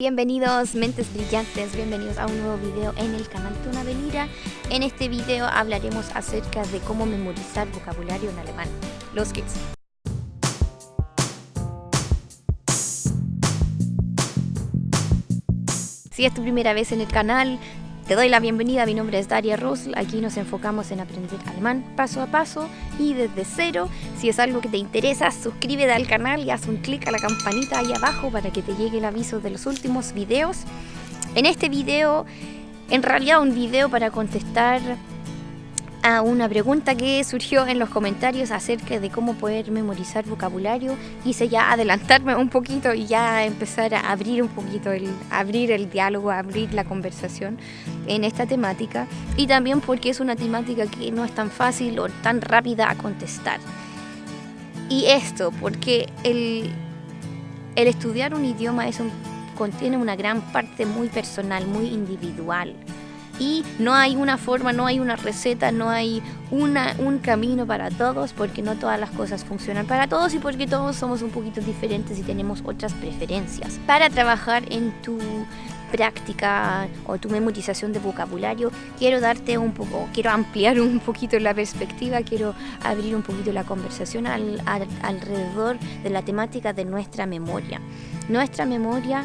Bienvenidos mentes brillantes, bienvenidos a un nuevo video en el canal Tuna Belira. En este video hablaremos acerca de cómo memorizar vocabulario en alemán. Los kids. Si es tu primera vez en el canal, te doy la bienvenida, mi nombre es Daria Rosl, aquí nos enfocamos en aprender alemán paso a paso y desde cero. Si es algo que te interesa, suscríbete al canal y haz un clic a la campanita ahí abajo para que te llegue el aviso de los últimos videos. En este video, en realidad un video para contestar a una pregunta que surgió en los comentarios acerca de cómo poder memorizar vocabulario. Quise ya adelantarme un poquito y ya empezar a abrir un poquito, el, abrir el diálogo, abrir la conversación en esta temática. Y también porque es una temática que no es tan fácil o tan rápida a contestar. Y esto porque el, el estudiar un idioma es un, contiene una gran parte muy personal, muy individual y no hay una forma, no hay una receta, no hay una, un camino para todos porque no todas las cosas funcionan para todos y porque todos somos un poquito diferentes y tenemos otras preferencias. Para trabajar en tu práctica o tu memorización de vocabulario, quiero darte un poco, quiero ampliar un poquito la perspectiva, quiero abrir un poquito la conversación alrededor de la temática de nuestra memoria. Nuestra memoria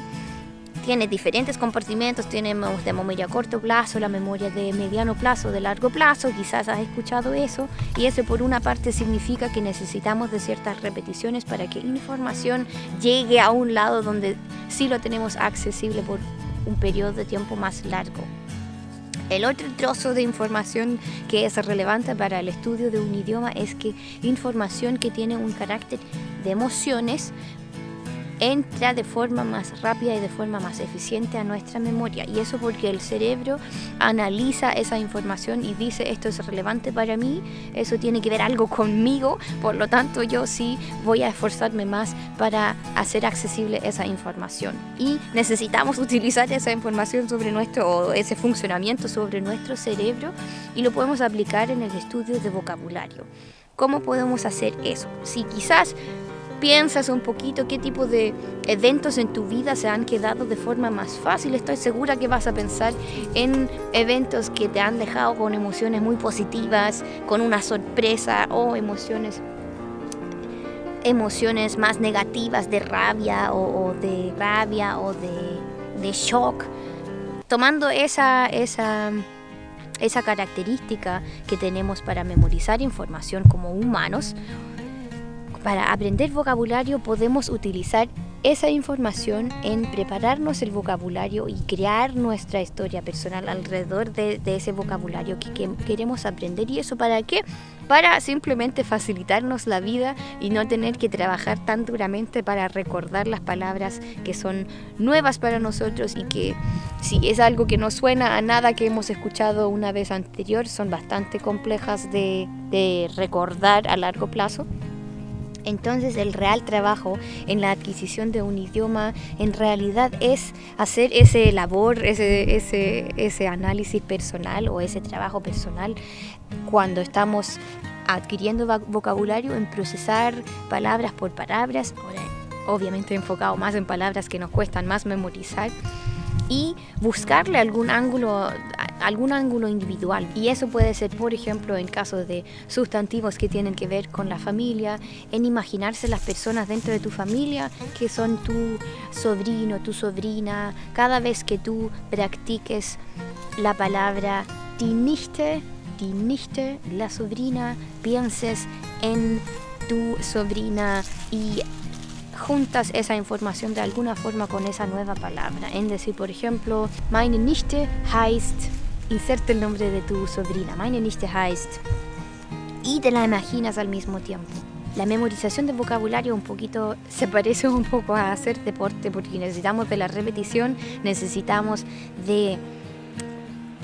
tiene diferentes compartimentos, tiene de memoria a corto plazo, la memoria de mediano plazo, de largo plazo, quizás has escuchado eso, y eso por una parte significa que necesitamos de ciertas repeticiones para que información llegue a un lado donde sí lo tenemos accesible por un periodo de tiempo más largo. El otro trozo de información que es relevante para el estudio de un idioma es que información que tiene un carácter de emociones entra de forma más rápida y de forma más eficiente a nuestra memoria. Y eso porque el cerebro analiza esa información y dice esto es relevante para mí, eso tiene que ver algo conmigo, por lo tanto yo sí voy a esforzarme más para hacer accesible esa información. Y necesitamos utilizar esa información sobre nuestro, ese funcionamiento sobre nuestro cerebro y lo podemos aplicar en el estudio de vocabulario. ¿Cómo podemos hacer eso? Si quizás piensas un poquito qué tipo de eventos en tu vida se han quedado de forma más fácil, estoy segura que vas a pensar en eventos que te han dejado con emociones muy positivas, con una sorpresa o emociones emociones más negativas de rabia o, de rabia o de shock. Tomando esa, esa, esa característica que tenemos para memorizar información como humanos, para aprender vocabulario podemos utilizar esa información en prepararnos el vocabulario y crear nuestra historia personal alrededor de, ese vocabulario que, queremos aprender. ¿Y eso para qué? Para simplemente facilitarnos la vida y no tener que trabajar tan duramente para recordar las palabras que son nuevas para nosotros y que si es algo que no suena a nada que hemos escuchado una vez anterior, son bastante complejas de recordar a largo plazo. Entonces el real trabajo en la adquisición de un idioma en realidad es hacer ese labor, ese, ese, ese análisis personal o ese trabajo personal cuando estamos adquiriendo vocabulario en procesar palabras por palabras, obviamente enfocado más en palabras que nos cuestan más memorizar y buscarle algún ángulo algún ángulo individual y eso puede ser por ejemplo en caso de sustantivos que tienen que ver con la familia en imaginarse las personas dentro de tu familia que son tu sobrino tu sobrina cada vez que tú practiques la palabra die Nichte die la sobrina pienses en tu sobrina y juntas esa información de alguna forma con esa nueva palabra. En decir, por ejemplo, meine Nichte heißt, inserte el nombre de tu sobrina, meine Nichte heißt, y te la imaginas al mismo tiempo. La memorización de vocabulario un poquito se parece un poco a hacer deporte porque necesitamos de la repetición, necesitamos de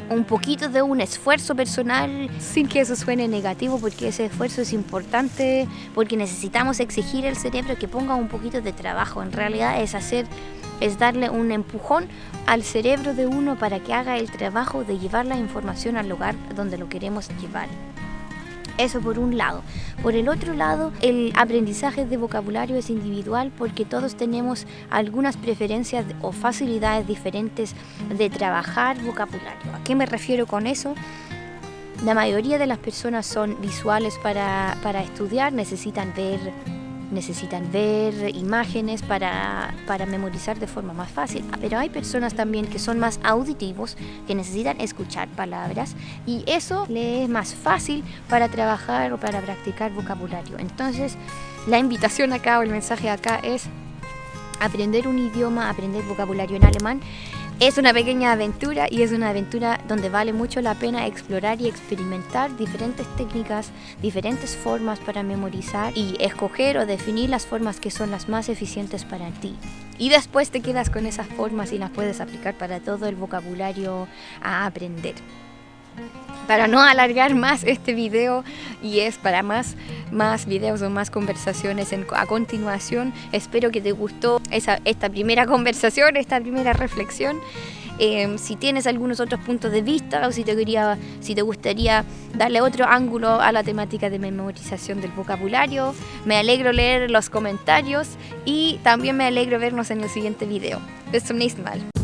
un poquito de un esfuerzo personal sin que eso suene negativo porque ese esfuerzo es importante porque necesitamos exigir al cerebro que ponga un poquito de trabajo en realidad es hacer es darle un empujón al cerebro de uno para que haga el trabajo de llevar la información al lugar donde lo queremos llevar Eso por un lado. Por el otro lado, el aprendizaje de vocabulario es individual porque todos tenemos algunas preferencias o facilidades diferentes de trabajar vocabulario. ¿A qué me refiero con eso? La mayoría de las personas son visuales para, para estudiar, necesitan ver necesitan ver imágenes para, para, memorizar de forma más fácil. Pero hay personas también que son más auditivos, que necesitan escuchar palabras y eso le es más fácil para trabajar o para practicar vocabulario. Entonces, la invitación acá o el mensaje acá es aprender un idioma, aprender vocabulario en alemán es una pequeña aventura y es una aventura donde vale mucho la pena explorar y experimentar diferentes técnicas, diferentes formas para memorizar y escoger o definir las formas que son las más eficientes para ti. Y después te quedas con esas formas y las puedes aplicar para todo el vocabulario a aprender para no alargar más este video y es para más, más videos o más conversaciones a continuación. Espero que te gustó esa, esta primera conversación, esta primera reflexión. Em, si tienes algunos otros puntos de vista o si te, quería, si te gustaría darle otro ángulo a la temática de memorización del vocabulario, me alegro leer los comentarios y también me alegro vernos en el siguiente video. Bis zum nächsten Mal.